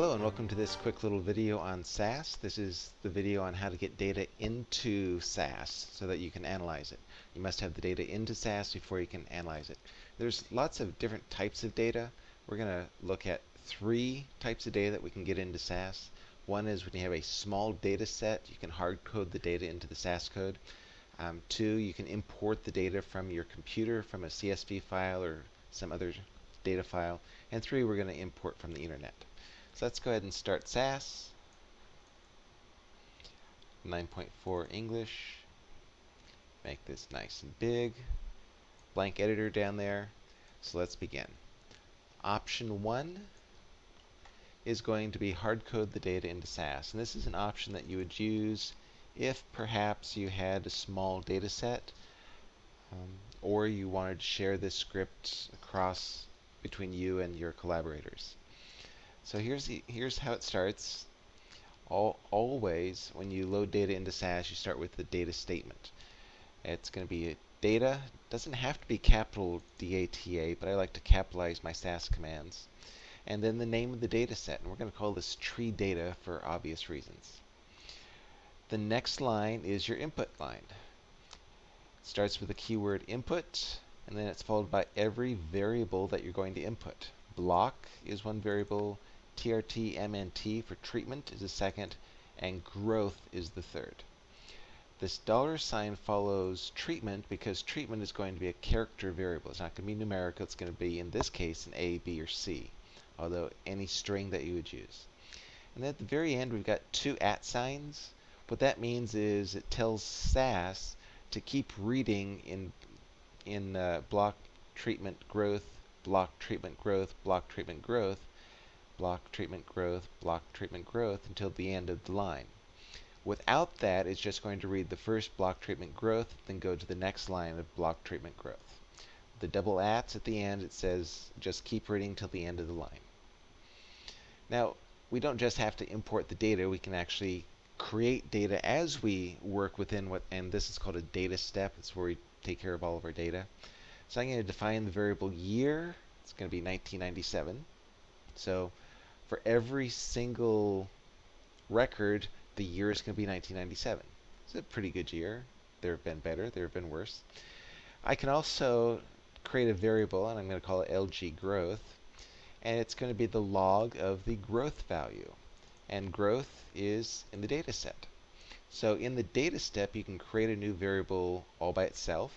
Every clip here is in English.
Hello and welcome to this quick little video on SAS. This is the video on how to get data into SAS so that you can analyze it. You must have the data into SAS before you can analyze it. There's lots of different types of data. We're going to look at three types of data that we can get into SAS. One is when you have a small data set, you can hard code the data into the SAS code. Um, two, you can import the data from your computer from a CSV file or some other data file. And three, we're going to import from the internet. So let's go ahead and start SAS. 9.4 English. Make this nice and big. Blank editor down there. So let's begin. Option 1 is going to be hard code the data into SAS. And this is an option that you would use if perhaps you had a small data set um, or you wanted to share this script across between you and your collaborators. So here's the, here's how it starts. All, always, when you load data into SAS, you start with the data statement. It's going to be data. doesn't have to be capital DATA, but I like to capitalize my SAS commands. And then the name of the data set. And we're going to call this tree data for obvious reasons. The next line is your input line. It starts with the keyword input, and then it's followed by every variable that you're going to input. Block is one variable, TRT MNT for treatment is the second, and growth is the third. This dollar sign follows treatment because treatment is going to be a character variable. It's not going to be numerical. It's going to be, in this case, an A, B, or C, although any string that you would use. And then at the very end, we've got two at signs. What that means is it tells SAS to keep reading in, in uh, block treatment growth, block treatment growth, block treatment growth, block treatment growth, block treatment growth until the end of the line. Without that, it's just going to read the first block treatment growth, then go to the next line of block treatment growth. The double ats at the end, it says just keep reading till the end of the line. Now, we don't just have to import the data, we can actually create data as we work within what, and this is called a data step. It's where we take care of all of our data. So I'm going to define the variable year. It's going to be 1997. So for every single record, the year is going to be 1997. It's a pretty good year. There have been better, there have been worse. I can also create a variable, and I'm going to call it LG growth, and it's going to be the log of the growth value. And growth is in the data set. So in the data step, you can create a new variable all by itself,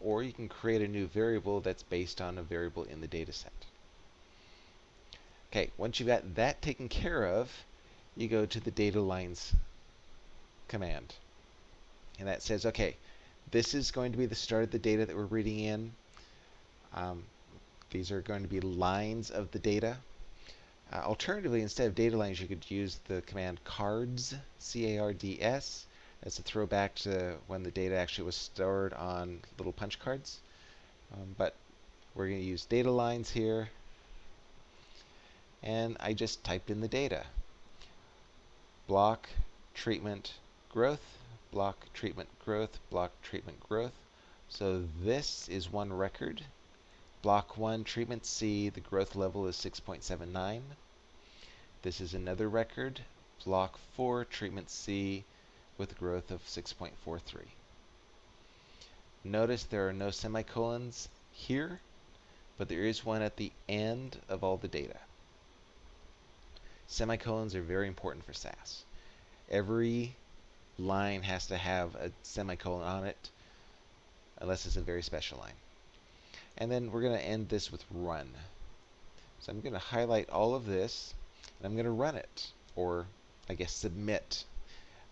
or you can create a new variable that's based on a variable in the data set. Okay, once you've got that taken care of, you go to the data lines command. And that says, okay, this is going to be the start of the data that we're reading in. Um, these are going to be lines of the data. Uh, alternatively, instead of data lines, you could use the command cards, C-A-R-D-S. That's a throwback to when the data actually was stored on little punch cards. Um, but we're going to use data lines here and I just typed in the data. Block, treatment, growth, block, treatment, growth, block, treatment, growth. So this is one record. Block 1, treatment C, the growth level is 6.79. This is another record. Block 4, treatment C, with growth of 6.43. Notice there are no semicolons here, but there is one at the end of all the data. Semicolons are very important for SAS. Every line has to have a semicolon on it, unless it's a very special line. And then we're going to end this with run. So I'm going to highlight all of this, and I'm going to run it, or I guess submit.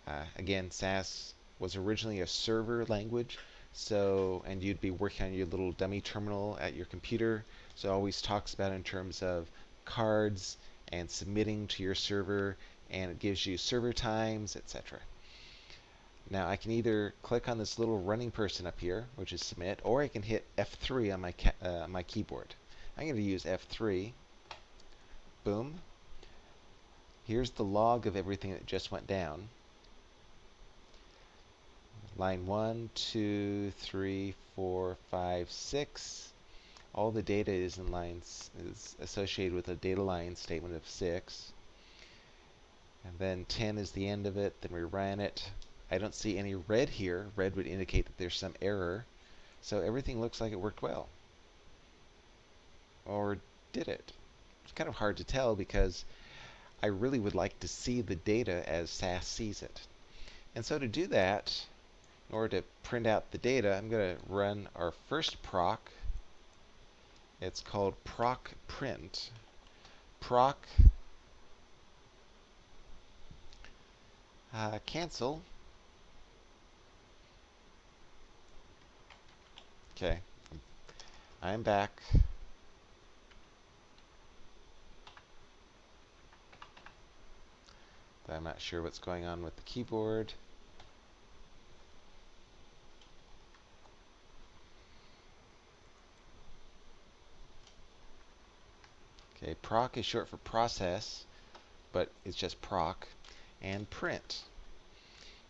Uh, again, SAS was originally a server language, so and you'd be working on your little dummy terminal at your computer. So it always talks about in terms of cards and submitting to your server and it gives you server times, etc. Now I can either click on this little running person up here, which is submit, or I can hit F3 on my, uh, my keyboard. I'm going to use F3. Boom. Here's the log of everything that just went down. Line 1, 2, 3, 4, 5, 6 all the data is in lines is associated with a data line statement of 6. And then 10 is the end of it. Then we ran it. I don't see any red here. Red would indicate that there's some error. So everything looks like it worked well. Or did it? It's kind of hard to tell because I really would like to see the data as SAS sees it. And so to do that, in order to print out the data, I'm going to run our first proc. It's called proc print. Proc uh, cancel. Okay, I'm back. I'm not sure what's going on with the keyboard. Proc is short for process, but it's just proc, and print.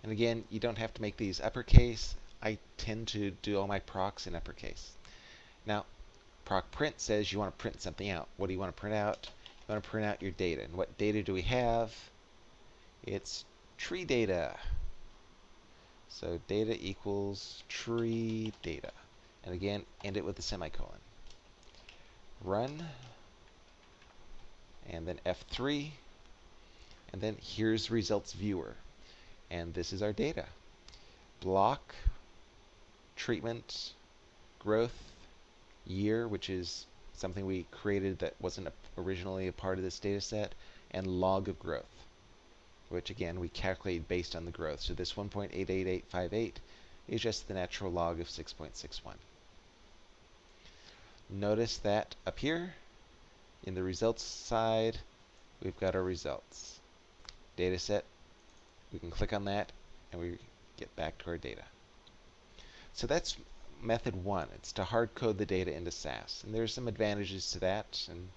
And again, you don't have to make these uppercase. I tend to do all my procs in uppercase. Now, proc print says you want to print something out. What do you want to print out? You want to print out your data. And what data do we have? It's tree data. So data equals tree data. And again, end it with a semicolon. Run and then F3, and then here's results viewer. And this is our data. Block, treatment, growth, year, which is something we created that wasn't originally a part of this data set, and log of growth, which again we calculate based on the growth. So this 1.88858 is just the natural log of 6.61. Notice that up here, in the results side, we've got our results. Data set, we can click on that and we get back to our data. So that's method one. It's to hard code the data into SAS. And there's some advantages to that. And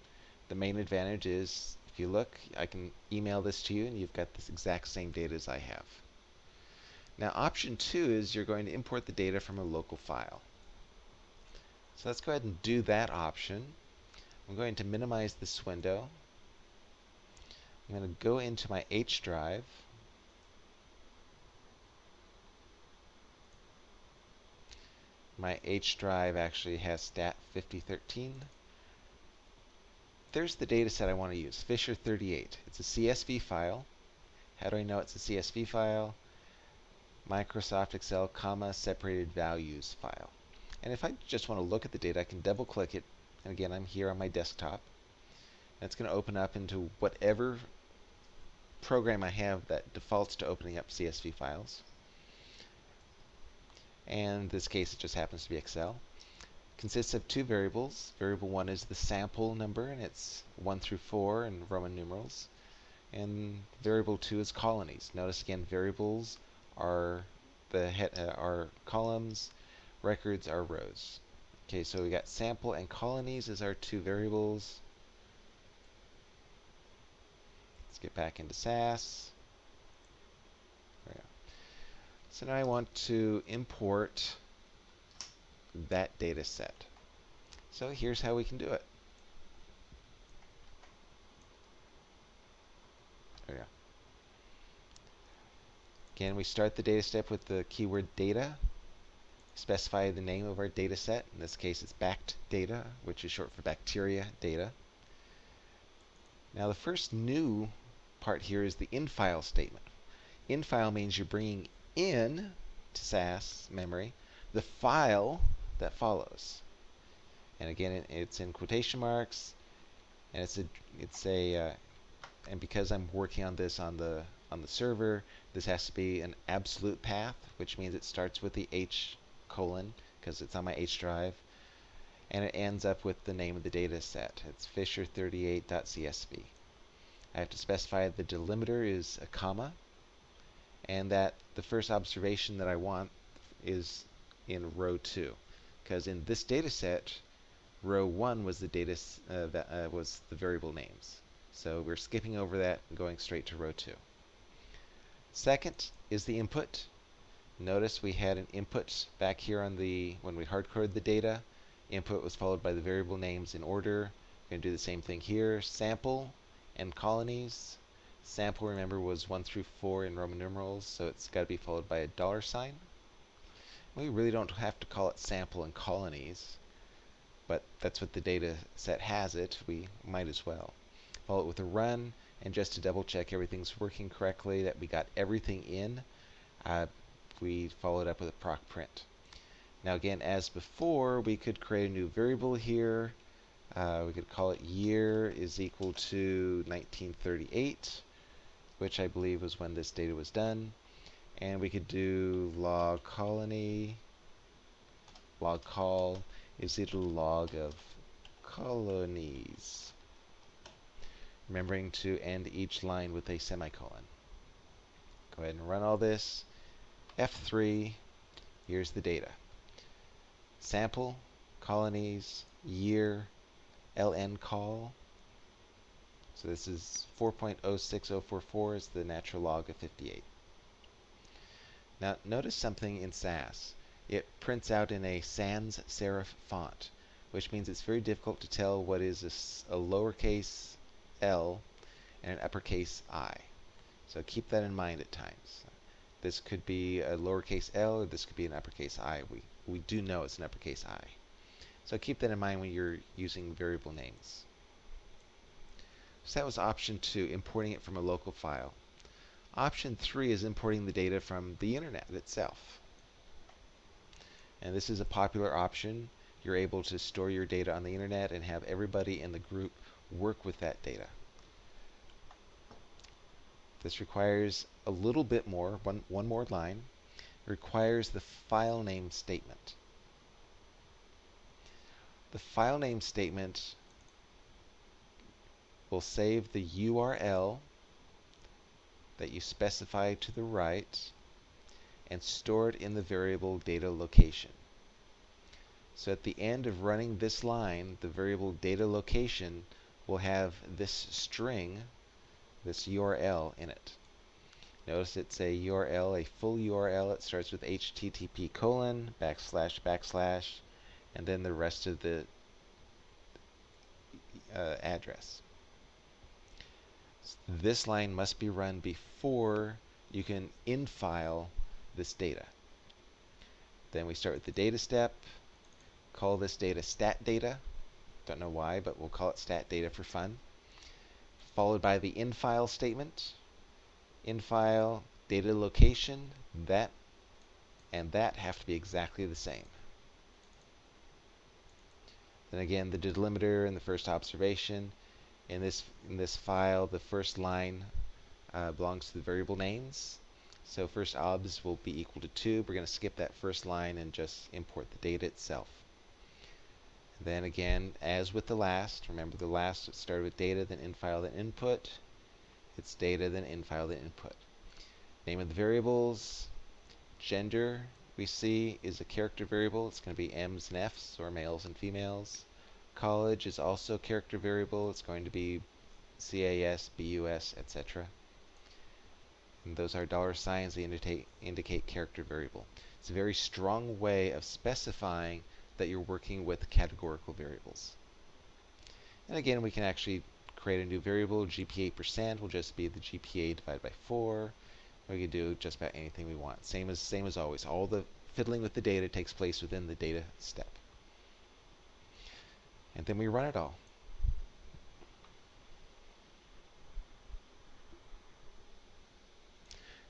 the main advantage is if you look, I can email this to you and you've got this exact same data as I have. Now option two is you're going to import the data from a local file. So let's go ahead and do that option. I'm going to minimize this window. I'm going to go into my H drive. My H drive actually has stat 5013. There's the data set I want to use, Fisher 38. It's a CSV file. How do I know it's a CSV file? Microsoft Excel, comma, separated values file. And if I just want to look at the data, I can double click it and again, I'm here on my desktop. It's going to open up into whatever program I have that defaults to opening up CSV files. And in this case, it just happens to be Excel. It Consists of two variables. Variable 1 is the sample number, and it's 1 through 4 in Roman numerals. And variable 2 is colonies. Notice again, variables are the uh, are columns, records are rows. Okay, so we got sample and colonies as our two variables. Let's get back into SAS. So now I want to import that data set. So here's how we can do it. There we go. Again, we start the data step with the keyword data specify the name of our data set. In this case, it's bact data, which is short for bacteria data. Now, the first new part here is the infile statement. Infile means you're bringing in to SAS memory the file that follows. And again, it's in quotation marks, and it's a it's a uh, and because I'm working on this on the on the server, this has to be an absolute path, which means it starts with the H colon, because it's on my H drive, and it ends up with the name of the data set. It's fisher38.csv. I have to specify the delimiter is a comma, and that the first observation that I want is in row 2. Because in this data set, row 1 was the data uh, that uh, was the variable names. So we're skipping over that and going straight to row 2. Second is the input. Notice we had an input back here on the, when we hardcoded the data. Input was followed by the variable names in order. We're going to do the same thing here. Sample and colonies. Sample, remember, was 1 through 4 in Roman numerals, so it's got to be followed by a dollar sign. We really don't have to call it sample and colonies, but that's what the data set has it. We might as well. Follow it with a run, and just to double check everything's working correctly, that we got everything in, uh, we followed up with a proc print. Now again, as before, we could create a new variable here. Uh, we could call it year is equal to 1938, which I believe was when this data was done. And we could do log colony, log call is equal to log of colonies remembering to end each line with a semicolon. Go ahead and run all this. F3, here's the data. Sample, colonies, year, ln col. So this is 4.06044 is the natural log of 58. Now notice something in SAS. It prints out in a sans serif font, which means it's very difficult to tell what is a, a lowercase L and an uppercase I. So keep that in mind at times. This could be a lowercase l or this could be an uppercase I. We, we do know it's an uppercase I. So keep that in mind when you're using variable names. So that was option two, importing it from a local file. Option three is importing the data from the internet itself. And this is a popular option. You're able to store your data on the internet and have everybody in the group work with that data. This requires a little bit more, one, one more line. It requires the file name statement. The file name statement will save the URL that you specify to the right and store it in the variable data location. So at the end of running this line, the variable data location will have this string, this URL in it. Notice it's a URL, a full URL. It starts with http colon backslash backslash and then the rest of the uh, address. This line must be run before you can infile this data. Then we start with the data step, call this data stat data, don't know why, but we'll call it stat data for fun. Followed by the infile statement. Infile, data location, that and that have to be exactly the same. Then again, the delimiter and the first observation. In this in this file, the first line uh, belongs to the variable names. So first obs will be equal to 2. We're going to skip that first line and just import the data itself. Then again, as with the last, remember the last started with data, then infile, then input. It's data, then infile, then input. Name of the variables, gender, we see is a character variable. It's going to be M's and F's, or males and females. College is also a character variable. It's going to be CAS, BUS, etc. And those are dollar signs. They indicate, indicate character variable. It's a very strong way of specifying that you're working with categorical variables. And again, we can actually create a new variable. GPA percent will just be the GPA divided by 4. We can do just about anything we want. Same as same as always. All the fiddling with the data takes place within the data step. And then we run it all.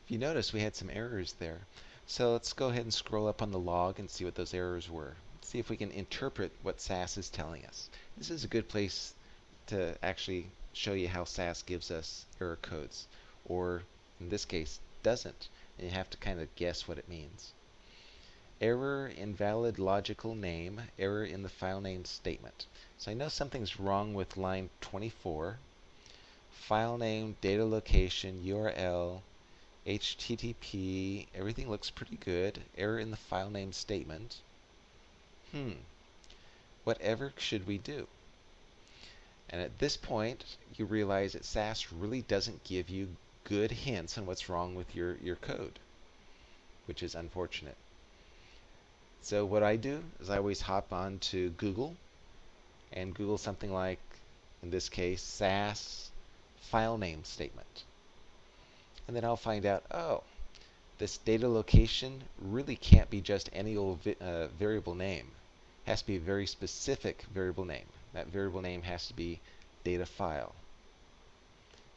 If you notice, we had some errors there. So let's go ahead and scroll up on the log and see what those errors were see if we can interpret what SAS is telling us. This is a good place to actually show you how SAS gives us error codes, or in this case, doesn't. And you have to kind of guess what it means. Error invalid logical name, error in the file name statement. So I know something's wrong with line 24. File name, data location, URL, HTTP, everything looks pretty good. Error in the file name statement hmm, whatever should we do? And at this point, you realize that SAS really doesn't give you good hints on what's wrong with your, your code, which is unfortunate. So what I do is I always hop on to Google and Google something like, in this case, SAS file name statement. And then I'll find out, oh, this data location really can't be just any old uh, variable name. Has to be a very specific variable name. That variable name has to be data file.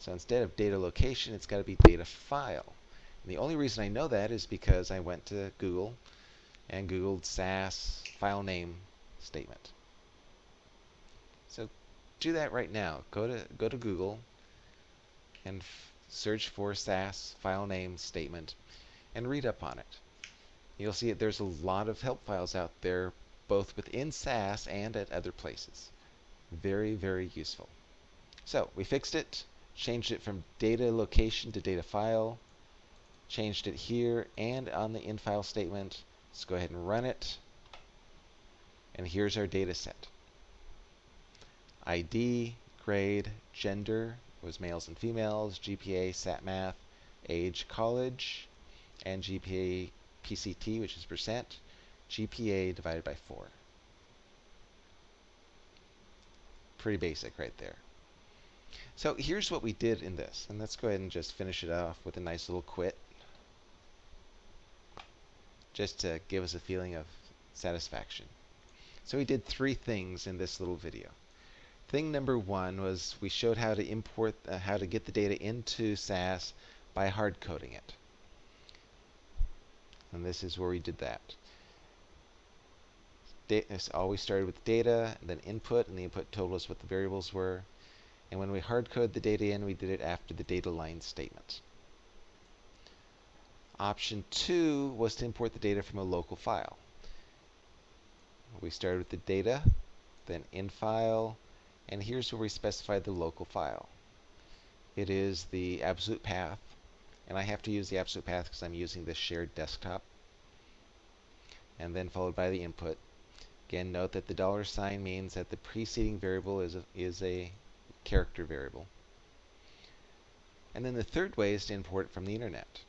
So instead of data location, it's got to be data file. And the only reason I know that is because I went to Google and Googled SAS file name statement. So do that right now. Go to go to Google and search for SAS file name statement and read up on it. You'll see that there's a lot of help files out there both within SAS and at other places. Very, very useful. So we fixed it, changed it from data location to data file, changed it here and on the in file statement. Let's go ahead and run it. And here's our data set. ID, grade, gender was males and females, GPA, SAT math, age, college, and GPA PCT, which is percent, GPA divided by 4. Pretty basic right there. So here's what we did in this, and let's go ahead and just finish it off with a nice little quit, just to give us a feeling of satisfaction. So we did three things in this little video. Thing number one was we showed how to import, uh, how to get the data into SAS by hard coding it. And this is where we did that. Data, always started with data, then input, and the input told us what the variables were. And when we hard code the data in, we did it after the data line statement. Option two was to import the data from a local file. We started with the data, then in file, and here's where we specify the local file. It is the absolute path, and I have to use the absolute path because I'm using this shared desktop. And then followed by the input. Again, note that the dollar sign means that the preceding variable is a, is a character variable. And then the third way is to import from the internet.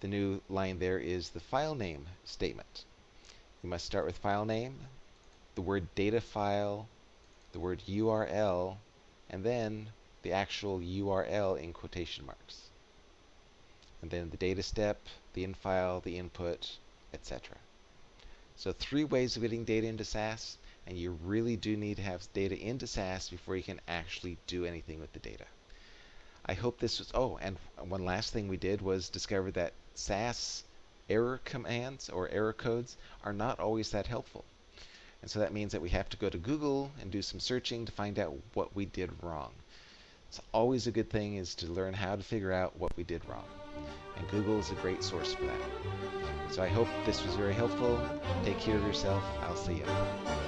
The new line there is the file name statement. You must start with file name, the word data file, the word URL, and then the actual URL in quotation marks. And then the data step, the infile, the input, etc. So three ways of getting data into SAS, and you really do need to have data into SAS before you can actually do anything with the data. I hope this was, oh, and one last thing we did was discover that SAS error commands or error codes are not always that helpful. And so that means that we have to go to Google and do some searching to find out what we did wrong. It's always a good thing is to learn how to figure out what we did wrong. And Google is a great source for that. So I hope this was very helpful. Take care of yourself. I'll see you.